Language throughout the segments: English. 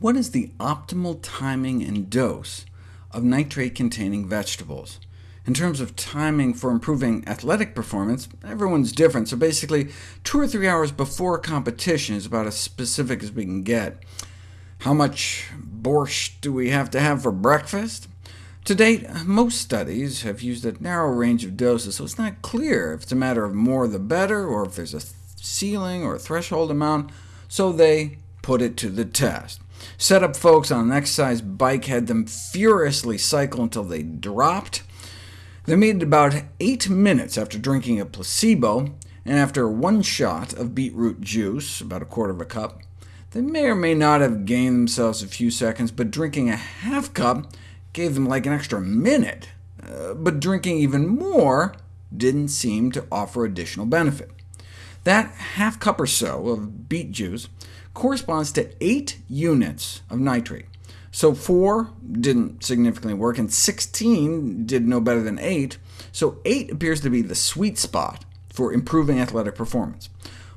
What is the optimal timing and dose of nitrate-containing vegetables? In terms of timing for improving athletic performance, everyone's different, so basically two or three hours before competition is about as specific as we can get. How much borscht do we have to have for breakfast? To date, most studies have used a narrow range of doses, so it's not clear if it's a matter of more the better, or if there's a ceiling or a threshold amount, so they put it to the test. Set up folks on an exercise bike, had them furiously cycle until they dropped. They made it about 8 minutes after drinking a placebo, and after one shot of beetroot juice, about a quarter of a cup. They may or may not have gained themselves a few seconds, but drinking a half cup gave them like an extra minute. Uh, but drinking even more didn't seem to offer additional benefit. That half cup or so of beet juice corresponds to 8 units of nitrate. So 4 didn't significantly work, and 16 did no better than 8, so 8 appears to be the sweet spot for improving athletic performance.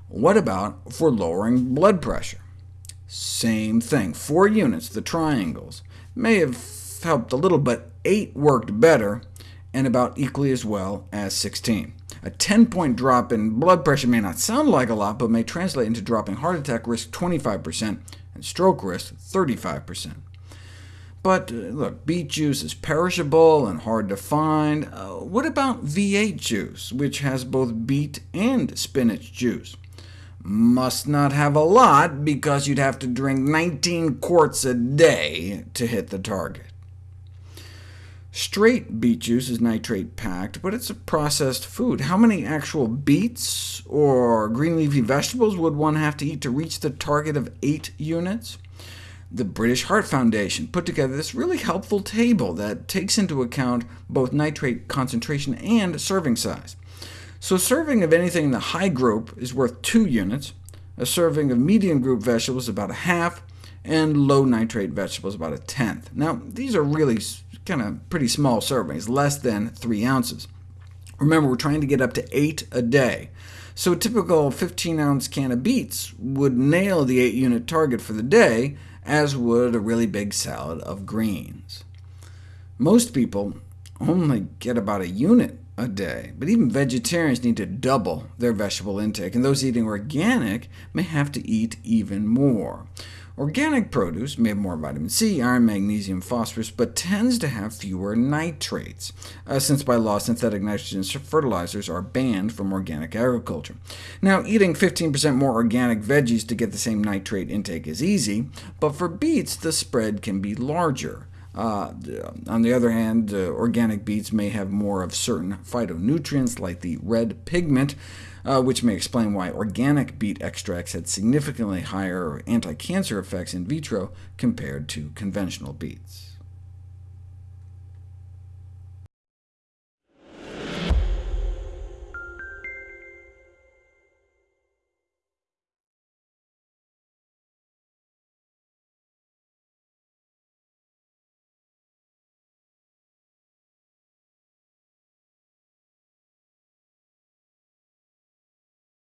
What about for lowering blood pressure? Same thing, 4 units, the triangles, may have helped a little, but 8 worked better, and about equally as well as 16. A 10-point drop in blood pressure may not sound like a lot, but may translate into dropping heart attack risk 25% and stroke risk 35%. But uh, look, beet juice is perishable and hard to find. Uh, what about V8 juice, which has both beet and spinach juice? Must not have a lot, because you'd have to drink 19 quarts a day to hit the target. Straight beet juice is nitrate-packed, but it's a processed food. How many actual beets or green leafy vegetables would one have to eat to reach the target of 8 units? The British Heart Foundation put together this really helpful table that takes into account both nitrate concentration and serving size. So a serving of anything in the high group is worth 2 units, a serving of medium group vegetables about a half, and low nitrate vegetables about a tenth. Now, these are really kind of pretty small servings, less than 3 ounces. Remember, we're trying to get up to 8 a day, so a typical 15-ounce can of beets would nail the 8-unit target for the day, as would a really big salad of greens. Most people only get about a unit a day, but even vegetarians need to double their vegetable intake, and those eating organic may have to eat even more. Organic produce may have more vitamin C, iron, magnesium, phosphorus, but tends to have fewer nitrates, uh, since by law synthetic nitrogen fertilizers are banned from organic agriculture. Now, eating 15% more organic veggies to get the same nitrate intake is easy, but for beets the spread can be larger. Uh, on the other hand, uh, organic beets may have more of certain phytonutrients, like the red pigment, uh, which may explain why organic beet extracts had significantly higher anti-cancer effects in vitro compared to conventional beets.